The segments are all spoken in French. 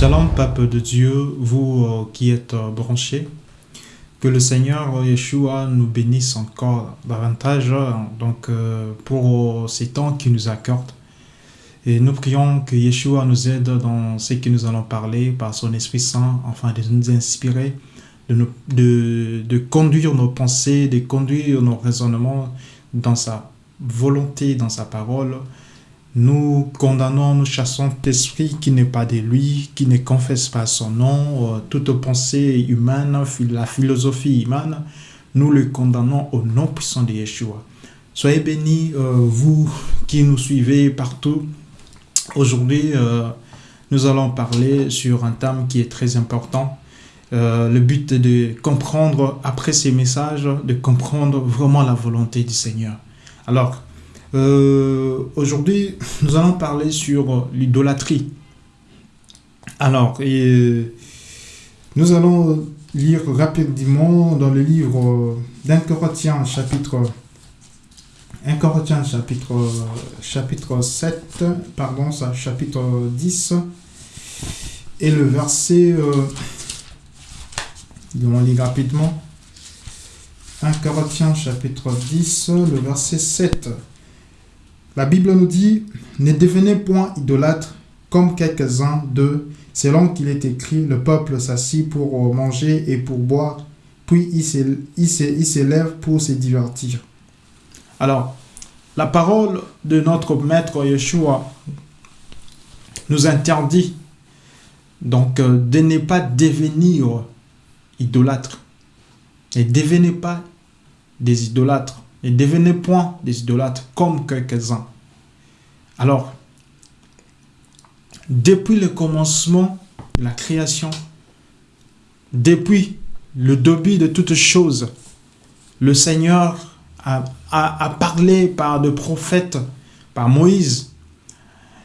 Shalom, peuple de Dieu, vous euh, qui êtes euh, branchés. Que le Seigneur Yeshua nous bénisse encore davantage euh, donc, pour ces temps qu'il nous accorde. Et nous prions que Yeshua nous aide dans ce que nous allons parler par son Esprit Saint, afin de nous inspirer, de, de, de conduire nos pensées, de conduire nos raisonnements dans sa volonté, dans sa parole, nous condamnons, nous chassons tout esprit qui n'est pas de lui, qui ne confesse pas son nom, euh, toute pensée humaine, la philosophie humaine, nous le condamnons au nom puissant de Yeshua. Soyez bénis, euh, vous qui nous suivez partout. Aujourd'hui, euh, nous allons parler sur un thème qui est très important. le but est de comprendre, après ces messages, de comprendre vraiment la volonté du Seigneur. Alors, euh, aujourd'hui, nous allons parler sur l'idolâtrie. Alors, et, nous allons lire rapidement dans le livre d'un Corinthiens, chapitre 1 Corinthiens, chapitre, chapitre 7, pardon, ça, chapitre 10, et le verset, euh, on lire rapidement, 1 Corinthiens, chapitre 10, le verset 7. La Bible nous dit, ne devenez point idolâtres comme quelques-uns d'eux, selon qu'il est écrit, le peuple s'assit pour manger et pour boire, puis il s'élève pour se divertir. Alors, la parole de notre maître Yeshua nous interdit donc euh, de ne pas devenir idolâtres. Et devenez pas des idolâtres. Et devenez point des idolâtres comme quelques-uns. Alors, depuis le commencement de la création, depuis le début de toutes choses, le Seigneur a, parlé par de prophètes, par Moïse.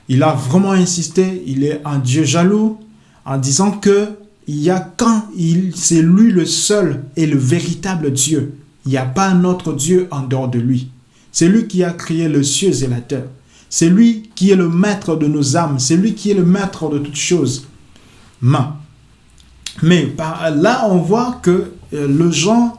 Il a vraiment insisté, il est un Dieu jaloux, en disant que il y a quand il, c'est lui le seul et le véritable Dieu. Il n'y a pas un autre Dieu en dehors de lui. C'est lui qui a créé le cieux et la terre. C'est lui qui est le maître de nos âmes. C'est lui qui est le maître de toutes choses. Mais par là, on voit que euh, le gens,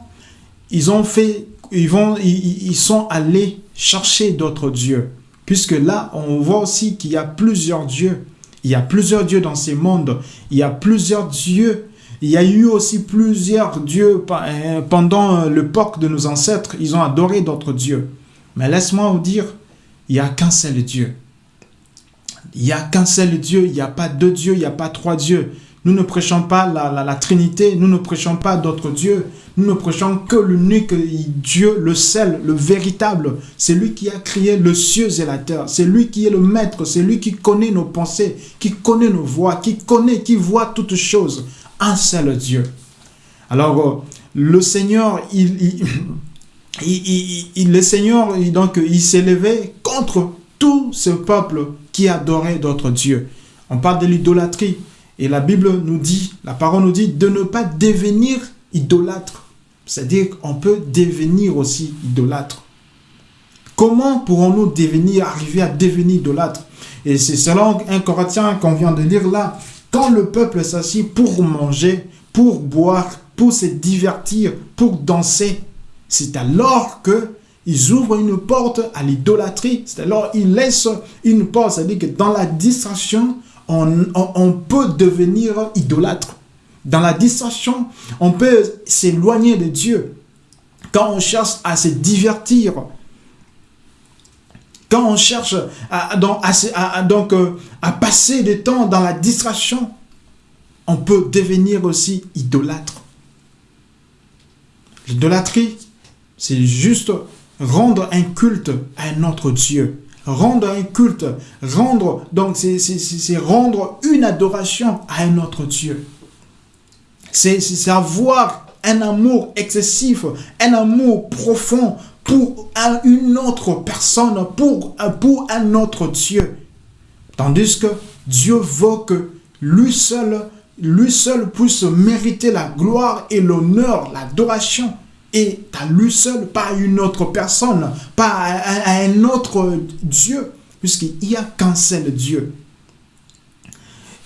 ils ont fait, ils, vont, ils, sont allés chercher d'autres dieux. Puisque là, on voit aussi qu'il y a plusieurs dieux. Il y a plusieurs dieux dans ces mondes. Il y a plusieurs dieux il y a eu aussi plusieurs dieux euh, pendant euh, l'époque de nos ancêtres. Ils ont adoré d'autres dieux. Mais laisse-moi vous dire, il n'y a qu'un seul Dieu. Il n'y a qu'un seul Dieu. Il n'y a pas deux dieux, il n'y a pas trois dieux. Nous ne prêchons pas la, la, Trinité, nous ne prêchons pas d'autres dieux. Nous ne prêchons que l'unique Dieu, le seul, le véritable. C'est lui qui a créé le ciel et la terre. C'est lui qui est le maître. C'est lui qui connaît nos pensées, qui connaît nos voix, qui connaît, qui voit toutes choses un seul Dieu. Alors, euh, le Seigneur, il, le Seigneur, donc, il s'élevait contre tout ce peuple qui adorait d'autres dieux. On parle de l'idolâtrie. Et la Bible nous dit, la parole nous dit de ne pas devenir idolâtre. C'est-à-dire qu'on peut devenir aussi idolâtre. Comment pourrons-nous devenir, arriver à devenir idolâtre? Et c'est selon un Corinthien qu'on vient de lire là. Quand le peuple s'assit pour manger, pour boire, pour se divertir, pour danser, c'est alors que ils ouvrent une porte à l'idolâtrie. C'est alors ils laissent une porte. C'est-à-dire que dans la distraction, on, on, peut devenir idolâtre. Dans la distraction, on peut s'éloigner de Dieu. Quand on cherche à se divertir, quand on cherche euh, à passer du temps dans la distraction, on peut devenir aussi idolâtre. L'idolâtrie, c'est juste rendre un culte à un autre Dieu. Rendre un culte, rendre, donc c'est rendre une adoration à un autre Dieu. C'est avoir un amour excessif, un amour profond pour une autre personne, pour, un autre Dieu. Tandis que Dieu veut que lui seul, lui seul puisse mériter la gloire et l'honneur, l'adoration. Et à lui seul, pas une autre personne, pas à, un autre Dieu, puisqu'il n'y a qu'un seul Dieu.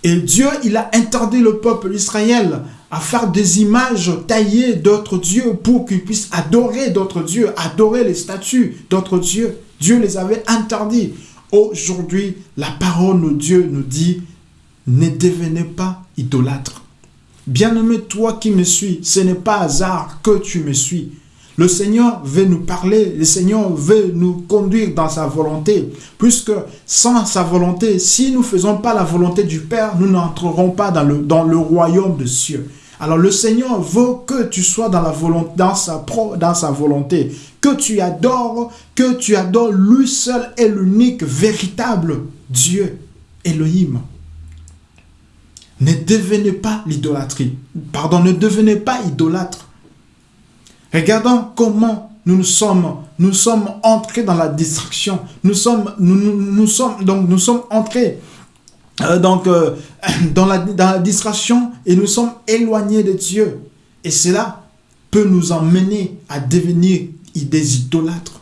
Et Dieu, il a interdit le peuple d'Israël à faire des images taillées d'autres dieux pour qu'ils puissent adorer d'autres dieux, adorer les statues d'autres dieux. Dieu les avait interdits. Aujourd'hui, la parole de Dieu nous dit, ne devenez pas idolâtre. Bien-aimé, toi qui me suis, ce n'est pas hasard que tu me suis. Le Seigneur veut nous parler, le Seigneur veut nous conduire dans sa volonté, puisque sans sa volonté, si nous ne faisons pas la volonté du Père, nous n'entrerons pas dans le, dans le royaume de cieux. Alors le Seigneur veut que tu sois dans, la volonté, dans, sa, sa volonté, que tu adores, que tu adores lui seul et l'unique véritable Dieu, Elohim. Ne devenez pas l'idolâtrie. Pardon, ne devenez pas idolâtre. Regardons comment nous, sommes, entrés dans la distraction. Nous sommes, nous, nous, sommes, donc nous sommes entrés euh, donc, euh, dans, la, distraction et nous sommes éloignés de Dieu. Et cela peut nous emmener à devenir des idolâtres.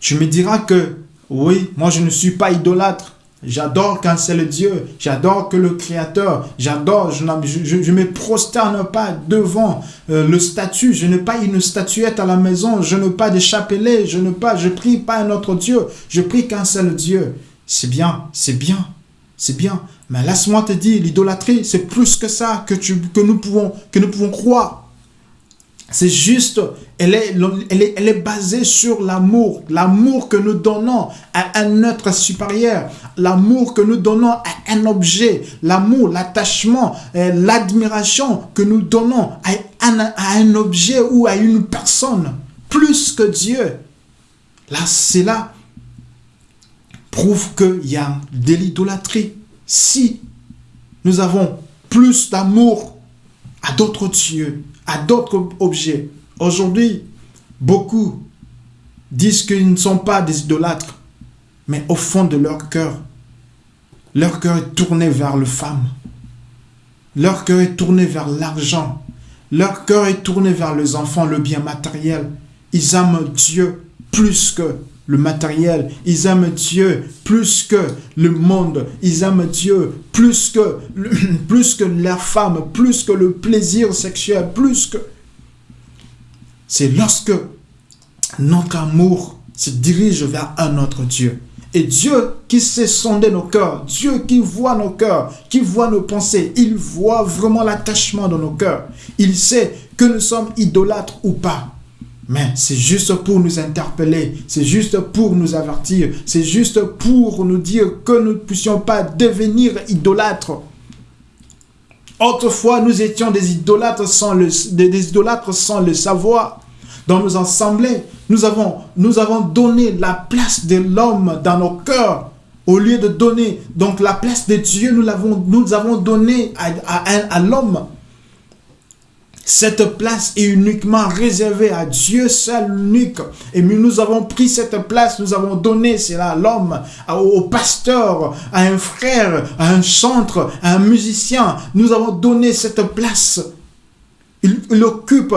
Tu me diras que, oui, moi je ne suis pas idolâtre. J'adore quand c'est le Dieu. J'adore que le Créateur. J'adore. Je ne me prosterne pas devant euh, le statut. Je n'ai pas une statuette à la maison. Je n'ai pas de chapelet. Je ne pas. Je prie pas un autre Dieu. Je prie qu'un seul Dieu. C'est bien. C'est bien. C'est bien. Mais laisse-moi te dire, l'idolâtrie, c'est plus que ça que, tu, que, nous pouvons, que nous pouvons croire. C'est juste, elle est, elle, est, basée sur l'amour. L'amour que nous donnons à un être supérieur. L'amour que nous donnons à un objet. L'amour, l'attachement, euh, l'admiration que nous donnons à un, à un objet ou à une personne. Plus que Dieu. Là, c'est là prouve qu'il y a de l'idolâtrie. Si nous avons plus d'amour à d'autres dieux, à d'autres objets. Aujourd'hui, beaucoup disent qu'ils ne sont pas des idolâtres, mais au fond de leur cœur, leur cœur est tourné vers le femme. Leur cœur est tourné vers l'argent. Leur cœur est tourné vers les enfants, le bien matériel. Ils aiment Dieu plus que le matériel. Ils aiment Dieu plus que le monde. Ils aiment Dieu plus que, leur femme, plus que le plaisir sexuel, plus que... C'est lorsque notre amour se dirige vers un autre Dieu. Et Dieu qui sait sonder nos cœurs, Dieu qui voit nos cœurs, qui voit nos pensées, il voit vraiment l'attachement de nos cœurs. Il sait que nous sommes idolâtres ou pas. Mais c'est juste pour nous interpeller, c'est juste pour nous avertir, c'est juste pour nous dire que nous ne puissions pas devenir idolâtres. Autrefois, nous étions des idolâtres sans le, des idolâtres sans le savoir. Dans nos assemblées, nous avons, nous avons donné la place de l'homme dans nos cœurs. Au lieu de donner donc la place de Dieu, nous l'avons nous avons donné à, à l'homme. Cette place est uniquement réservée à Dieu seul unique. Et nous avons pris cette place, nous avons donné cela à l'homme, au pasteur, à un frère, à un chantre, à un musicien. Nous avons donné cette place. Il, occupe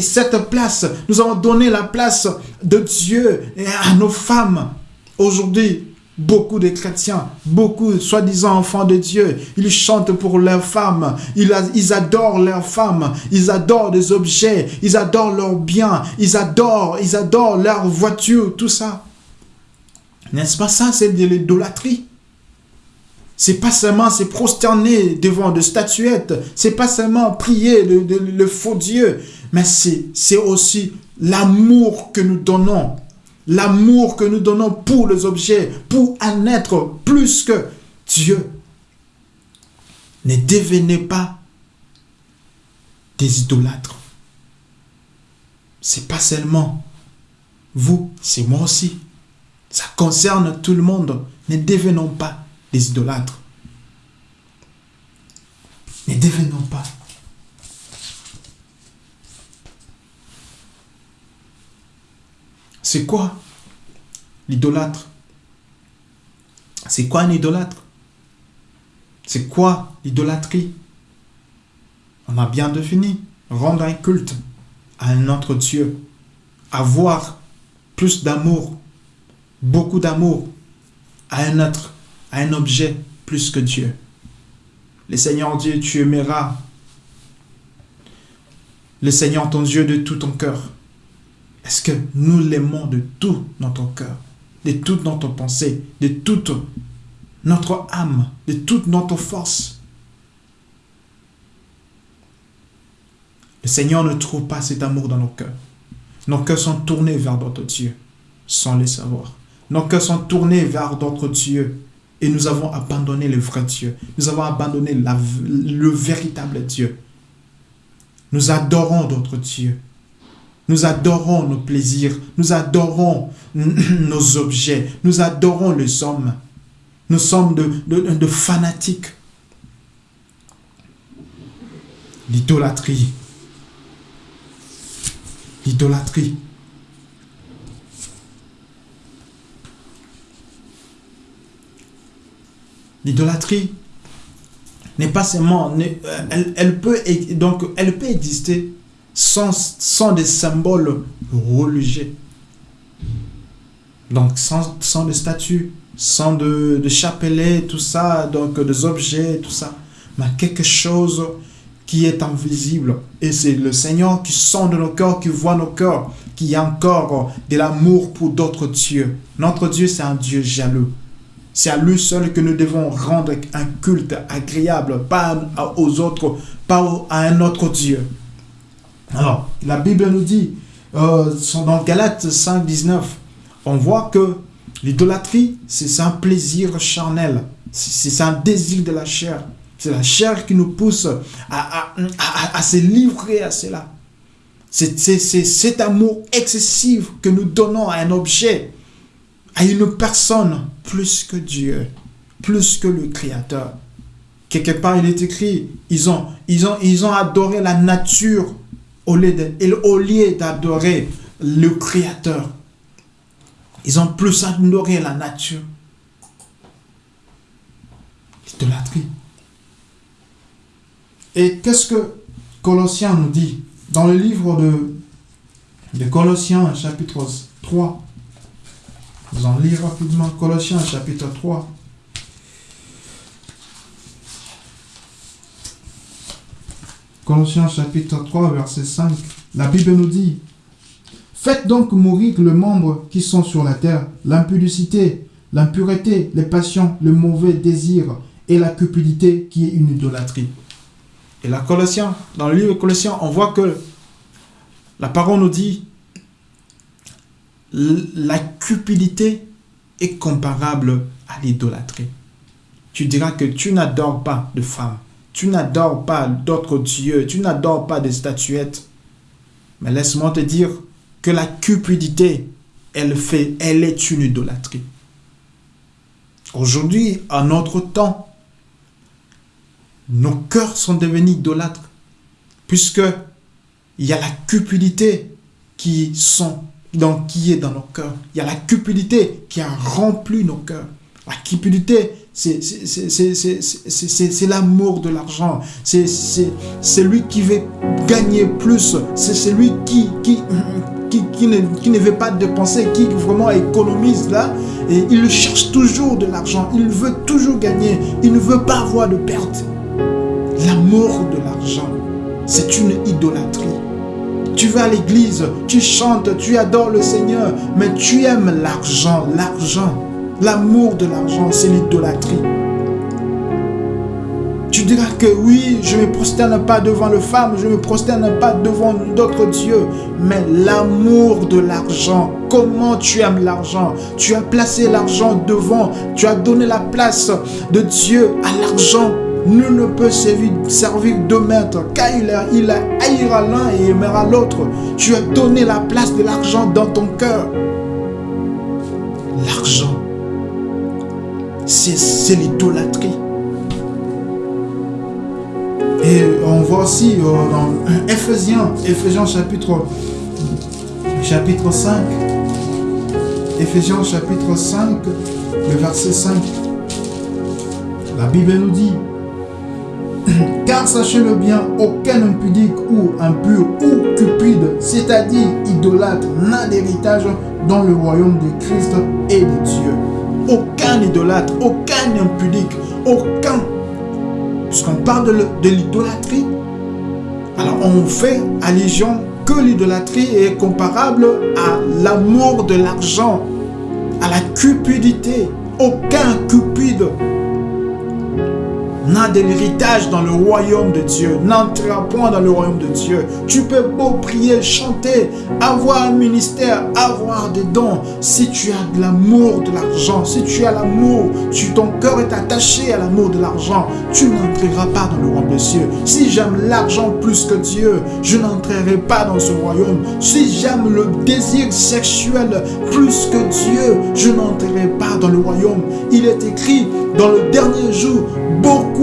cette place. Nous avons donné la place de Dieu à nos femmes. Aujourd'hui, Beaucoup de chrétiens, beaucoup soi-disant enfants de Dieu, ils chantent pour leurs femmes, ils, adorent leurs femmes, ils adorent des objets, ils adorent leurs biens, ils adorent, ils adorent leurs voitures, tout ça. N'est-ce pas ça, c'est de l'idolâtrie. C'est pas seulement se prosterner devant des statuettes, c'est pas seulement prier le faux Dieu, mais c'est aussi l'amour que nous donnons L'amour que nous donnons pour les objets, pour un être plus que Dieu. Ne devenez pas des idolâtres. C'est pas seulement vous, c'est moi aussi. Ça concerne tout le monde. Ne devenons pas des idolâtres. Ne devenons pas C'est quoi l'idolâtre? C'est quoi un idolâtre? C'est quoi l'idolâtrie? On a bien défini. Rendre un culte à un autre Dieu. Avoir plus d'amour, beaucoup d'amour à un être, à un objet, plus que Dieu. Le Seigneur Dieu, tu aimeras le Seigneur ton Dieu de tout ton cœur. Est-ce que nous l'aimons de tout notre cœur, de toute notre pensée, de toute notre âme, de toute notre force Le Seigneur ne trouve pas cet amour dans nos cœurs. Nos cœurs sont tournés vers d'autres dieux, sans les savoir. Nos cœurs sont tournés vers d'autres dieux. Et nous avons abandonné le vrai Dieu. Nous avons abandonné le véritable Dieu. Nous adorons d'autres dieux. Nous adorons nos plaisirs. Nous adorons nos objets. Nous adorons les hommes. Nous sommes de, de fanatiques. L'idolâtrie l'idolâtrie. L'idolâtrie n'est pas seulement... Euh, elle, peut, donc, elle peut exister sans, sans des symboles religieux. Donc sans, sans des statues, sans de, de chapelets, tout ça, donc des objets, tout ça. Mais quelque chose qui est invisible. Et c'est le Seigneur qui sonde nos cœurs, qui voit nos cœurs, qui a encore de l'amour pour d'autres dieux. Notre Dieu, c'est un Dieu jaloux. C'est à lui seul que nous devons rendre un culte agréable, pas aux autres, pas à un autre Dieu. Alors, la Bible nous dit, euh, dans Galates 5, 19, on voit que l'idolâtrie, c'est un plaisir charnel, c'est un désir de la chair. C'est la chair qui nous pousse à, se livrer à cela. C'est cet amour excessif que nous donnons à un objet, à une personne, plus que Dieu, plus que le Créateur. Quelque part, il est écrit, ils ont, ils ont, ils ont adoré la nature au lieu d'adorer le Créateur. Ils ont plus adoré la nature. L'idolâtrie. Et qu'est-ce que Colossiens nous dit Dans le livre de, de Colossiens, chapitre 3, nous en lire rapidement Colossiens, chapitre 3. Colossiens chapitre 3, verset 5, la Bible nous dit Faites donc mourir les membres qui sont sur la terre, l'impudicité, l'impureté, les passions, le mauvais désir et la cupidité qui est une idolâtrie. Et la Colossiens, dans le livre Colossiens, on voit que la parole nous dit la cupidité est comparable à l'idolâtrie. Tu diras que tu n'adores pas de femmes, tu n'adores pas d'autres dieux, tu n'adores pas des statuettes. Mais laisse-moi te dire que la cupidité, elle, fait, elle est une idolâtrie. Aujourd'hui, à notre temps, nos cœurs sont devenus idolâtres, puisque il y a la cupidité qui, qui est dans nos cœurs. Il y a la cupidité qui a rempli nos cœurs. La cupidité, c'est l'amour de l'argent. C'est celui qui veut gagner plus. C'est celui qui, qui, qui, ne, qui, ne, veut pas dépenser, qui vraiment économise là. Et il cherche toujours de l'argent. Il veut toujours gagner. Il ne veut pas avoir de perte. L'amour de l'argent, c'est une idolâtrie. Tu vas à l'église, tu chantes, tu adores le Seigneur, mais tu aimes l'argent, l'argent. L'amour de l'argent, c'est l'idolâtrie. Tu diras que oui, je ne me prosterne pas devant le femme, je ne me prosterne pas devant d'autres dieux. Mais l'amour de l'argent, comment tu aimes l'argent? Tu as placé l'argent devant, tu as donné la place de Dieu à l'argent Nul ne peut servir, deux maîtres, car il, il haïra l'un et aimera l'autre. Tu as donné la place de l'argent dans ton cœur. L'argent, c'est l'idolâtrie. Et on voit aussi euh, dans Ephésiens, Ephésiens chapitre, chapitre 5, Ephésiens chapitre 5, le verset 5. La Bible nous dit, car sachez-le bien, aucun impudique ou impur ou cupide, c'est-à-dire idolâtre, n'a d'héritage dans le royaume de Christ et de Dieu. Aucun idolâtre, aucun impudique, aucun. Puisqu'on parle de, l'idolâtrie, alors on fait allusion que l'idolâtrie est comparable à l'amour de l'argent, à la cupidité. Aucun cupide n'a de l'héritage dans le royaume de Dieu, n'entrera point dans le royaume de Dieu. Tu peux beau prier, chanter, avoir un ministère, avoir des dons. Si tu as de l'amour de l'argent, si tu as l'amour, tu, ton cœur est attaché à l'amour de l'argent, tu n'entreras pas dans le royaume de Dieu. Si j'aime l'argent plus que Dieu, je n'entrerai pas dans ce royaume. Si j'aime le désir sexuel plus que Dieu, je n'entrerai pas dans le royaume. Il est écrit dans le dernier jour, beaucoup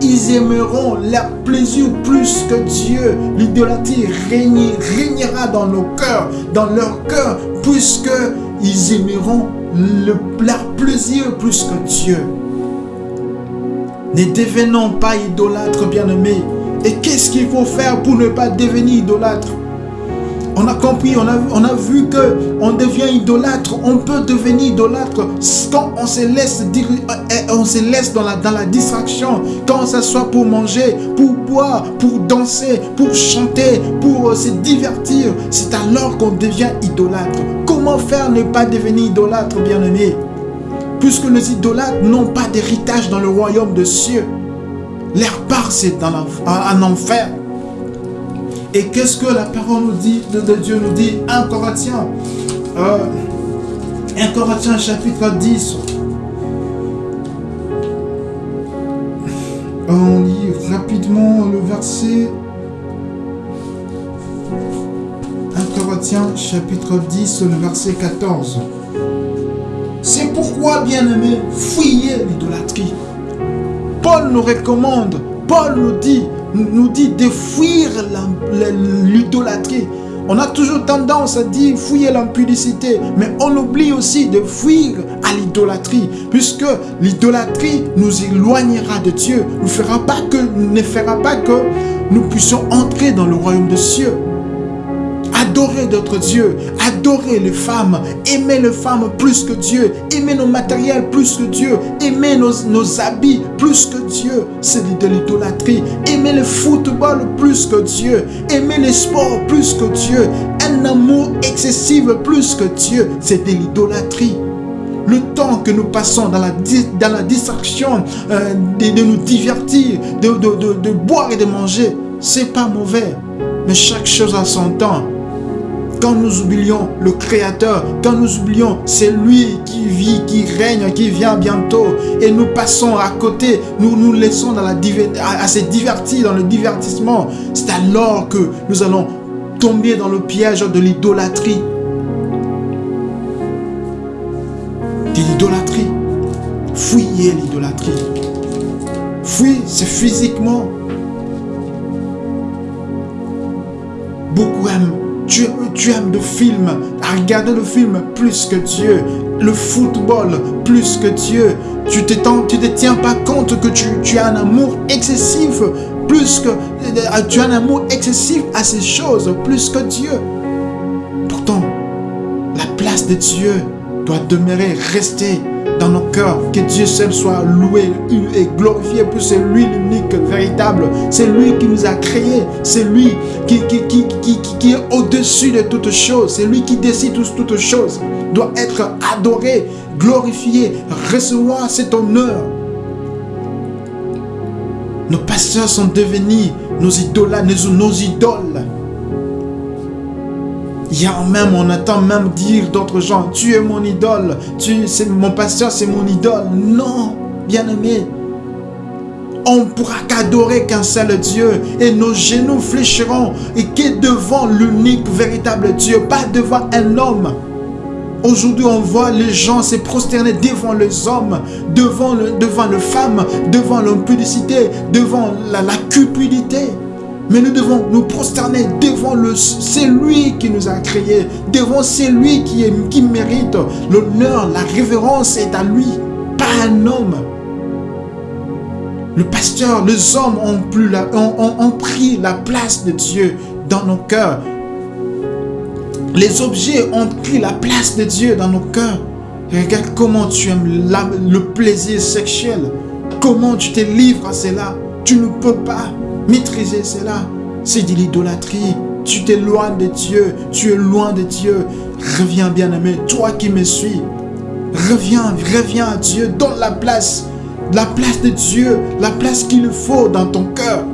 ils aimeront leur plaisir plus que Dieu. L'idolâtrie régnera dans nos cœurs, dans leur cœur, puisque ils aimeront le, leur plaisir plus que Dieu. Ne devenons pas idolâtres, bien-aimés. Et qu'est-ce qu'il faut faire pour ne pas devenir idolâtre on a compris, on a, on vu que on devient idolâtre, on peut devenir idolâtre quand on se laisse, euh, on se dans, la, distraction, quand ça soit pour manger, pour boire, pour danser, pour chanter, pour euh, se divertir. C'est alors qu'on devient idolâtre. Comment faire ne pas devenir idolâtre, bien-aimé? Puisque les idolâtres n'ont pas d'héritage dans le royaume de cieux. Leur part, c'est un enfer. Et qu'est-ce que la parole nous dit, de, Dieu nous dit? 1 Corinthiens, euh, 1 Corinthiens chapitre 10. On lit rapidement le verset 1 Corinthiens chapitre 10, le verset 14. C'est pourquoi, bien-aimés, fuyez l'idolâtrie. Paul nous recommande, Paul nous dit, nous dit de fuir l'idolâtrie. On a toujours tendance à dire fuir l'impudicité, mais on oublie aussi de fuir à l'idolâtrie, puisque l'idolâtrie nous éloignera de Dieu, ne fera pas que, ne fera pas que nous puissions entrer dans le royaume de cieux adorer d'autres dieux, adorer les femmes, aimer les femmes plus que Dieu, aimer nos matériels plus que Dieu, aimer nos, habits plus que Dieu, c'est de l'idolâtrie. Aimer le football plus que Dieu, aimer les sports plus que Dieu, un amour excessif plus que Dieu, c'est de l'idolâtrie. Le temps que nous passons dans la, dans la distraction, euh, de, nous divertir, de, de, de boire et de manger, c'est pas mauvais. Mais chaque chose a son temps. Quand nous oublions le Créateur, quand nous oublions c'est lui qui vit, qui règne, qui vient bientôt, et nous passons à côté, nous nous laissons à, se divertir dans le divertissement, c'est alors que nous allons tomber dans le piège de l'idolâtrie. De l'idolâtrie. Fuyez l'idolâtrie. Fuis, c'est physiquement. Beaucoup aiment tu, aimes le film, à regarder le film plus que Dieu, le football plus que Dieu. Tu ne te tiens pas compte que tu, tu as un amour excessif plus que euh, tu as un amour excessif à ces choses plus que Dieu. Pourtant, la place de Dieu doit demeurer, rester dans nos cœurs. Que Dieu seul soit loué et glorifié, pour c'est lui l'unique, C'est lui qui nous a créés. C'est lui qui, est au-dessus de toutes choses. C'est lui qui décide toutes, choses. Doit être adoré, glorifié, recevoir cet honneur. Nos pasteurs sont devenus nos idoles, nos idoles. Il y a même, on attend même dire d'autres gens, tu es mon idole, tu, mon pasteur, c'est mon idole. Non, bien-aimé, on pourra qu'adorer qu'un seul Dieu et nos genoux fléchiront et que devant l'unique véritable Dieu, pas devant un homme. Aujourd'hui, on voit les gens se prosterner devant les hommes, devant, le, devant les femmes, devant l'impudicité, devant la, cupidité. Mais nous devons nous prosterner devant le... C'est lui qui nous a créés. Devant c'est lui qui, est, qui mérite l'honneur, la révérence est à lui, pas un homme. Le pasteur, les hommes ont, pris la place de Dieu dans nos cœurs. Les objets ont pris la place de Dieu dans nos cœurs. regarde comment tu aimes le plaisir sexuel. Comment tu te livres à cela Tu ne peux pas maîtriser cela. C'est de l'idolâtrie. Tu t'éloignes de Dieu. Tu es loin de Dieu. Reviens, bien-aimé, toi qui me suis. Reviens, reviens à Dieu. Donne la place. La place de Dieu. La place qu'il faut dans ton cœur.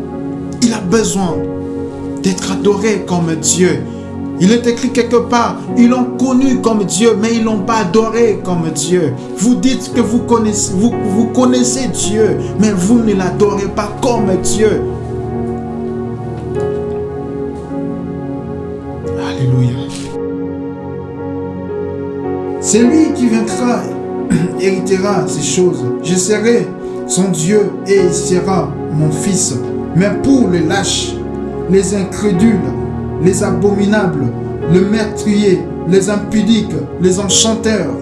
Il a besoin d'être adoré comme Dieu. Il est écrit quelque part, ils l'ont connu comme Dieu, mais ils l'ont pas adoré comme Dieu. Vous dites que vous connaissez, Dieu, mais vous ne l'adorez pas comme Dieu. Alléluia. C'est lui qui vaincra, héritera ces choses. Je serai son Dieu et il sera mon fils. Mais pour les lâches, les incrédules, les abominables, le meurtrier, les impudiques, les enchanteurs,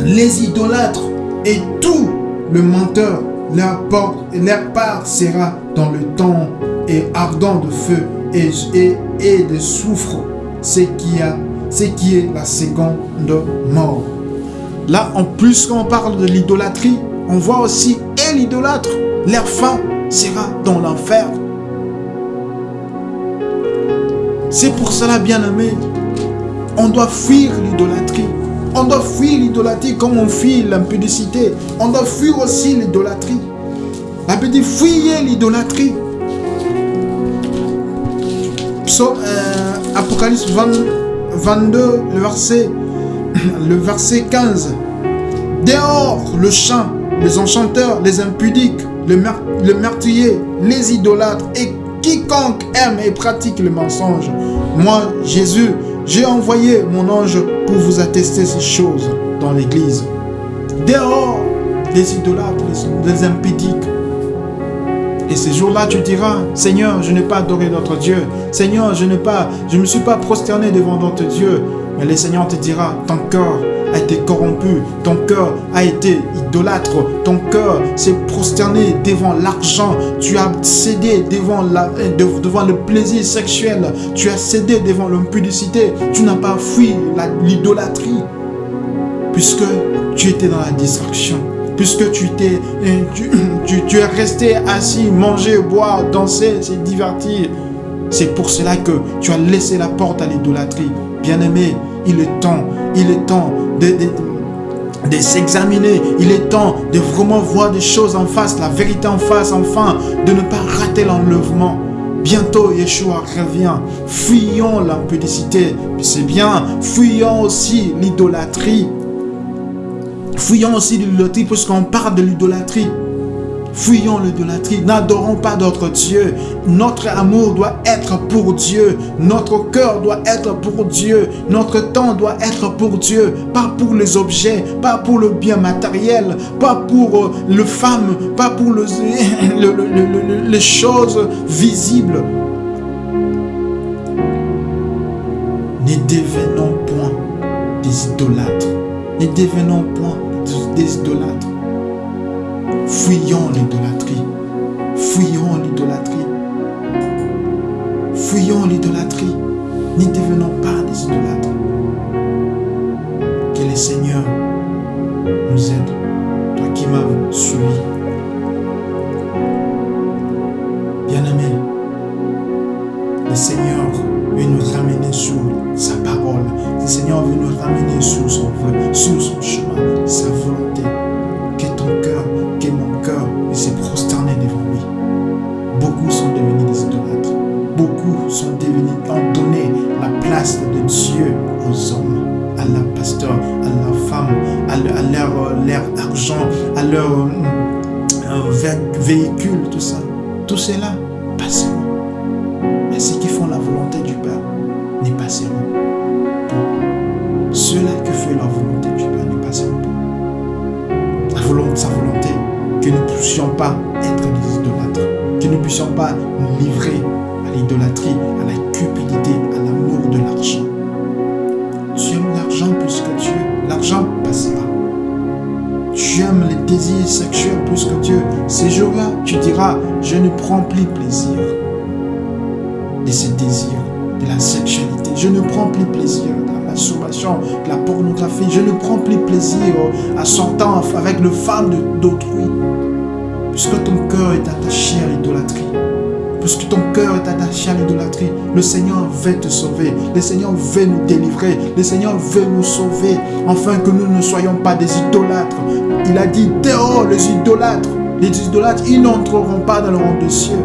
les idolâtres et tout le menteur, leur, part sera dans le temps et ardent de feu et, de soufre, ce qui est la seconde mort. Là, en plus, quand on parle de l'idolâtrie, on voit aussi et l'idolâtre, leur fin sera dans l'enfer. C'est pour cela, bien-aimé, on doit fuir l'idolâtrie. On doit fuir l'idolâtrie comme on fuit l'impudicité. On doit fuir aussi l'idolâtrie. La Bible dit fuyez l'idolâtrie. Euh, Apocalypse 22, le verset, le verset 15. Dehors le chant, les enchanteurs, les impudiques, le, le meurtrier, les idolâtres et quiconque aime et pratique le mensonge. Moi, Jésus, j'ai envoyé mon ange pour vous attester ces choses dans l'église. Dehors, les idolâtres, les, impudiques. Et ces jours-là, tu diras, Seigneur, je n'ai pas adoré notre Dieu. Seigneur, je ne me suis pas prosterné devant notre Dieu. Mais le Seigneur te dira, ton cœur a été corrompu, ton cœur a été idolâtre, ton cœur s'est prosterné devant l'argent, tu as cédé devant, devant le plaisir sexuel, tu as cédé devant l'impudicité, tu n'as pas fui l'idolâtrie, puisque tu étais dans la distraction puisque tu, t'es, tu, tu, es resté assis, manger, boire, danser, se divertir. C'est pour cela que tu as laissé la porte à l'idolâtrie. Bien-aimé, il est temps, il est temps de, s'examiner. Il est temps de vraiment voir des choses en face, la vérité en face, enfin, de ne pas rater l'enlèvement. Bientôt, Yeshua revient. Fuyons l'impudicité. C'est bien. Fuyons aussi l'idolâtrie. Fuyons aussi l'idolâtrie puisqu'on parle de l'idolâtrie. Fuyons l'idolâtrie, n'adorons pas d'autres dieux. Notre amour doit être pour Dieu. Notre cœur doit être pour Dieu. Notre temps doit être pour Dieu. Pas pour les objets, pas pour le bien matériel, pas pour euh, le femme, pas pour le, les choses visibles. Ne devenons point des idolâtres. Ne devenons point des idolâtres. Fuyons l'idolâtrie. Fuyons l'idolâtrie. Fuyons l'idolâtrie. N'y devenons pas des idolâtres. Que le Seigneur nous aide. Toi qui m'as suivi. Bien-aimé, le Seigneur veut nous ramener sur sa parole. Le Seigneur veut nous ramener sur son, sur à leur euh, véhicule, tout ça. Tout cela passeront. Mais ceux qui font la volonté du Père n'y passeront pas. Ceux-là qui font la volonté du Père n'y passeront pas. La volonté, sa volonté que nous ne puissions pas être des idolâtres, que nous ne puissions pas de ces désirs, de la sexualité. Je ne prends plus plaisir de la masturbation, de la pornographie. Je ne prends plus plaisir à sortir avec le femme d'autrui. puisque ton cœur est attaché à l'idolâtrie, puisque ton cœur est attaché à l'idolâtrie, le Seigneur veut te sauver, le Seigneur veut nous délivrer, le Seigneur veut nous sauver, afin que nous ne soyons pas des idolâtres. Il a dit, dehors les idolâtres, les idolâtres, ils n'entreront pas dans le royaume des cieux.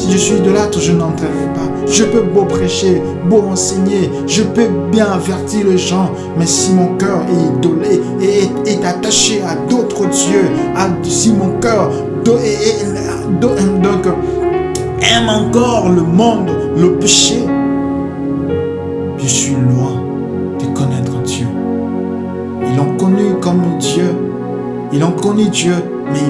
Si je suis idolâtre, je n'entrerai pas. Je peux beau prêcher, beau enseigner, je peux bien avertir les gens, mais si mon cœur est idolé et est, attaché à d'autres dieux, si mon cœur aime encore le monde, le péché, je suis loin de connaître Dieu. Ils l'ont connu comme Dieu, ils ont connu Dieu, mais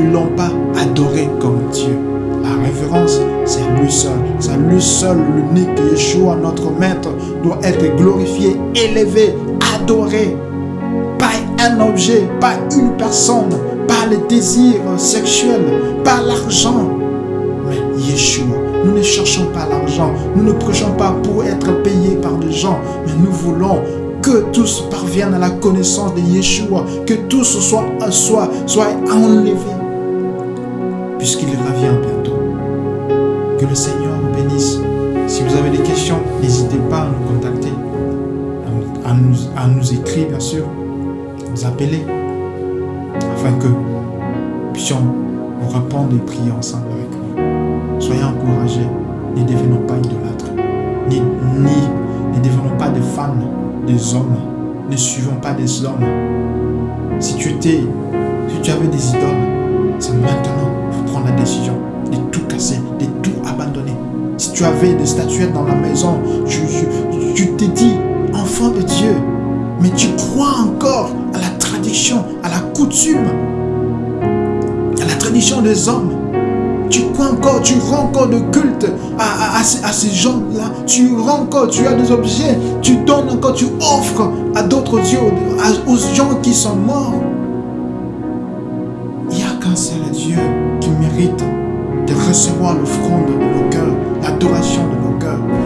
ils ne l'ont pas adoré comme Dieu. La révérence, c'est lui seul. C'est lui seul, l'unique Yeshua, notre maître, doit être glorifié, élevé, adoré. Pas un objet, pas une personne, pas les désirs sexuels, pas l'argent. Mais Yeshua, nous ne cherchons pas l'argent. Nous ne prêchons pas pour être payés par des gens. Mais nous voulons que tous parviennent à la connaissance de Yeshua. Que tous soient, soient, soient enlevés. Puisqu'il revient. Que le Seigneur vous bénisse. Si vous avez des questions, n'hésitez pas à nous contacter, à nous, à nous écrire bien sûr, à nous appeler, afin que nous puissions vous répondre et prier ensemble avec vous. Soyez encouragés, ne devenons pas idolâtres, ni, ne devenons pas des fans des hommes, ne suivons pas des hommes. Si tu si tu avais des idoles, c'est maintenant faut prendre la décision de tout casser, de tout abandonner. Si tu avais des statuettes dans la maison, tu, t'es dit, enfant de Dieu, mais tu crois encore à la tradition, à la coutume, à la tradition des hommes. Tu crois encore, tu rends encore de culte à, à, ces gens-là. Tu rends encore, tu as des objets, tu donnes encore, tu offres à d'autres dieux, aux gens qui sont morts. Il n'y a qu'un seul Dieu qui mérite de recevoir l'offrande de nos cœurs, l'adoration de nos cœurs.